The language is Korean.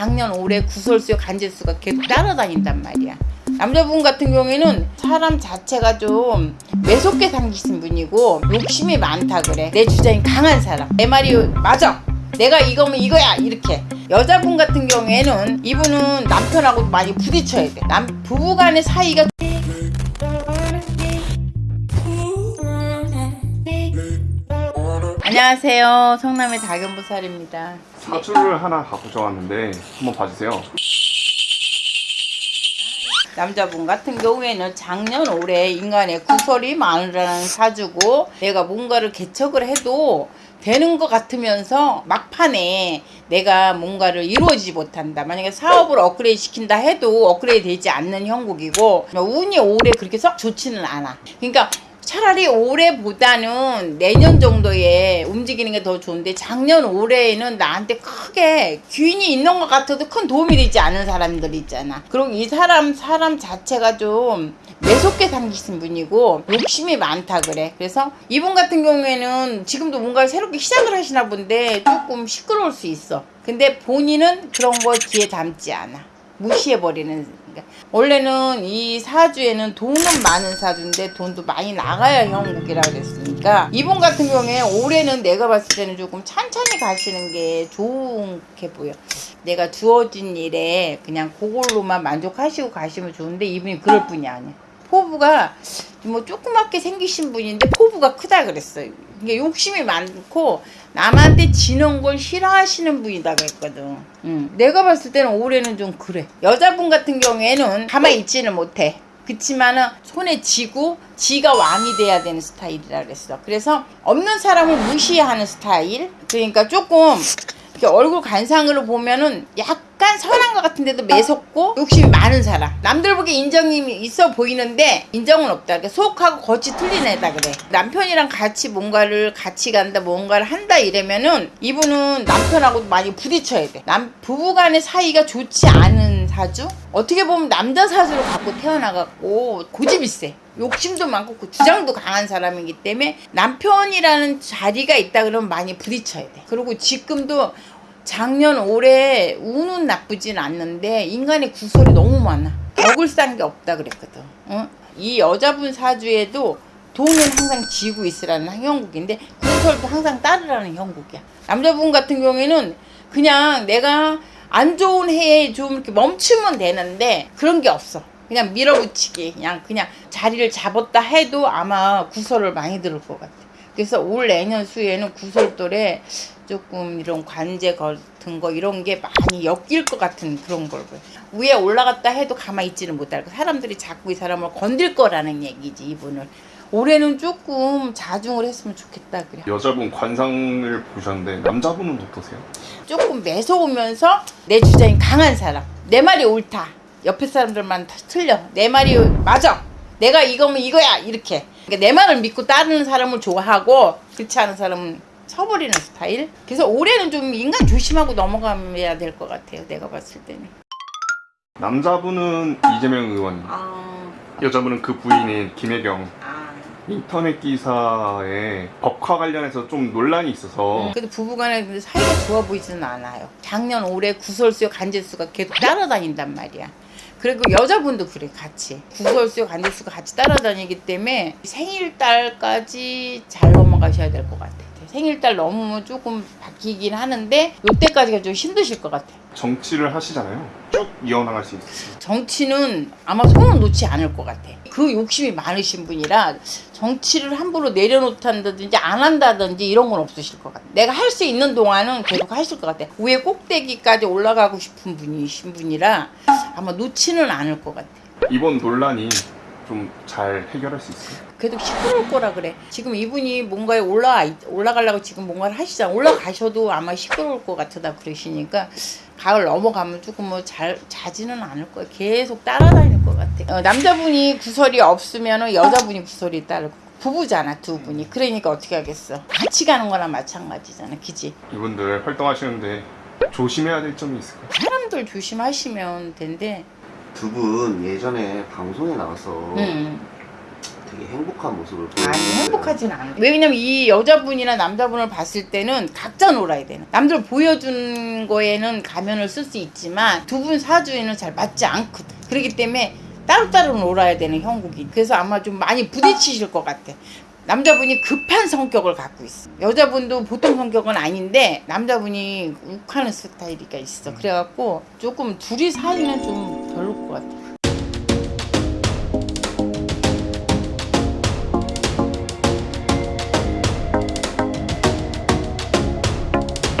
작년 올해 구설수 간질수가 계속 따라다닌단 말이야. 남자분 같은 경우에는 사람 자체가 좀 매섭게 생기신 분이고 욕심이 많다 그래. 내 주장이 강한 사람. 내 말이 맞아. 내가 이거면 이거야 이렇게. 여자분 같은 경우에는 이분은 남편하고 많이 부딪혀야 돼. 남 부부간의 사이가 안녕하세요. 성남의 다견보살입니다. 사주를 하나 갖고 왔는데 한번 봐주세요. 남자분 같은 경우에는 작년 올해 인간의 구설이 많으라는 사주고 내가 뭔가를 개척을 해도 되는 것 같으면서 막판에 내가 뭔가를 이루어지지 못한다. 만약에 사업을 업그레이드 시킨다 해도 업그레이드 되지 않는 형국이고 운이 올해 그렇게 썩 좋지는 않아. 그러니까 차라리 올해보다는 내년 정도에 움직이는 게 더 좋은데 작년 올해에는 나한테 크게 귀인이 있는 것 같아도 큰 도움이 되지 않은 사람들 있잖아. 그리고 이 사람 사람 자체가 좀 매섭게 생기신 분이고 욕심이 많다 그래. 그래서 이분 같은 경우에는 지금도 뭔가를 새롭게 시작을 하시나 본데 조금 시끄러울 수 있어. 근데 본인은 그런 거 뒤에 담지 않아. 무시해버리는 그러니까 원래는 이 사주에는 돈은 많은 사주인데 돈도 많이 나가야 형국이라 그랬으니까 이분 같은 경우에 올해는 내가 봤을 때는 조금 천천히 가시는 게 좋게 보여 내가 주어진 일에 그냥 그걸로만 만족하시고 가시면 좋은데 이분이 그럴 분이 아니야 포부가 뭐 조그맣게 생기신 분인데 포부가 크다 그랬어요. 이게 욕심이 많고 남한테 지는 걸 싫어하시는 분이다 그랬거든. 음, 내가 봤을 때는 올해는 좀 그래. 여자분 같은 경우에는 가만히 있지는 못해. 그치만은 손에 쥐고 지가 왕이 돼야 되는 스타일이라 그랬어. 그래서 없는 사람을 무시하는 스타일. 그러니까 조금 얼굴 관상으로 보면은 약간 선한 것 같은데도 매섭고 욕심이 많은 사람. 남들 보기에 인정이 있어 보이는데 인정은 없다. 그러니까 속하고 겉이 틀린 애다 그래. 남편이랑 같이 뭔가를 같이 간다, 뭔가를 한다 이러면은 이분은 남편하고 많이 부딪혀야 돼. 남 부부간의 사이가 좋지 않은 사주. 어떻게 보면 남자 사주를 갖고 태어나갖고 고집이 세. 욕심도 많고 그 주장도 강한 사람이기 때문에 남편이라는 자리가 있다 그러면 많이 부딪혀야 돼. 그리고 지금도 작년 올해 운은 나쁘진 않는데 인간의 구설이 너무 많아. 덕을 싼 게 없다 그랬거든. 어? 이 여자분 사주에도 돈은 항상 지고 있으라는 형국인데 구설도 항상 따르라는 형국이야. 남자분 같은 경우에는 그냥 내가 안 좋은 해에 좀 이렇게 멈추면 되는데 그런 게 없어. 그냥 밀어붙이기 그냥 그냥 자리를 잡았다 해도 아마 구설을 많이 들을 것 같아. 그래서 올 내년 수에는 구설돌에 조금 이런 관제 같은 거 이런 게 많이 엮일 것 같은 그런 걸 보여. 위에 올라갔다 해도 가만히 있지는 못할 거. 사람들이 자꾸 이 사람을 건들 거라는 얘기지 이분을. 올해는 조금 자중을 했으면 좋겠다 그래. 여자분 관상을 보셨는데 남자분은 어떠세요? 조금 매서우면서 내 주장이 강한 사람. 내 말이 옳다. 옆에 사람들만 다 틀려. 내 말이 맞아. 내가 이거면 이거야. 이렇게. 그러니까 내 말을 믿고 따르는 사람을 좋아하고 그렇지 않은 사람은 쳐버리는 스타일. 그래서 올해는 좀 인간 조심하고 넘어가야 될 것 같아요. 내가 봤을 때는. 남자분은 이재명 의원, 아, 여자분은 그 부인인 김혜경. 아. 인터넷 기사에 법화 관련해서 좀 논란이 있어서 그래도 부부간에 사이가 좋아 보이지는 않아요. 작년 올해 구설수요 간질수가 계속 따라다닌단 말이야. 그리고 여자분도 그래 같이 구설수요 간질수가 같이 따라다니기 때문에 생일달까지 잘 넘어가셔야 될 것 같아. 생일달 넘으면 조금 바뀌긴 하는데 요때까지가 좀 힘드실 것 같아. 정치를 하시잖아요. 쭉 이어나갈 수 있어요. 정치는 아마 손을 놓지 않을 것 같아. 그 욕심이 많으신 분이라 정치를 함부로 내려놓다든지 안 한다든지 이런 건 없으실 것 같아. 내가 할 수 있는 동안은 계속 하실 것 같아. 위에 꼭대기까지 올라가고 싶은 분이신 분이라 아마 놓지는 않을 것 같아. 이번 논란이 좀 잘 해결할 수 있어요. 그래도 시끄러울 거라 그래. 지금 이분이 뭔가에 올라 올라가려고 지금 뭔가를 하시잖아. 올라가셔도 아마 시끄러울 것 같다 그러시니까 가을 넘어가면 조금 뭐 잘 자지는 않을 거야. 계속 따라다닐 것 같아. 어, 남자분이 구설이 없으면 여자분이 구설이 따르고 부부잖아 두 분이. 그러니까 어떻게 하겠어. 같이 가는 거랑 마찬가지잖아. 그지? 이분들 활동하시는데 조심해야 될 점이 있을까요? 사람들 조심하시면 된대. 두 분 예전에 방송에 나와서 응. 되게 행복한 모습을 보여주고 아니 행복하진 않아. 왜냐면 이 여자분이나 남자분을 봤을 때는 각자 놀아야 되는. 남들 보여준 거에는 가면을 쓸 수 있지만 두 분 사주에는 잘 맞지 않거든. 그렇기 때문에 따로따로 놀아야 되는 형국이. 그래서 아마 좀 많이 부딪히실 것 같아. 남자분이 급한 성격을 갖고 있어. 여자분도 보통 성격은 아닌데 남자분이 욱하는 스타일이가 있어. 그래갖고 조금 둘이 사이는 좀 별로일 것 같아.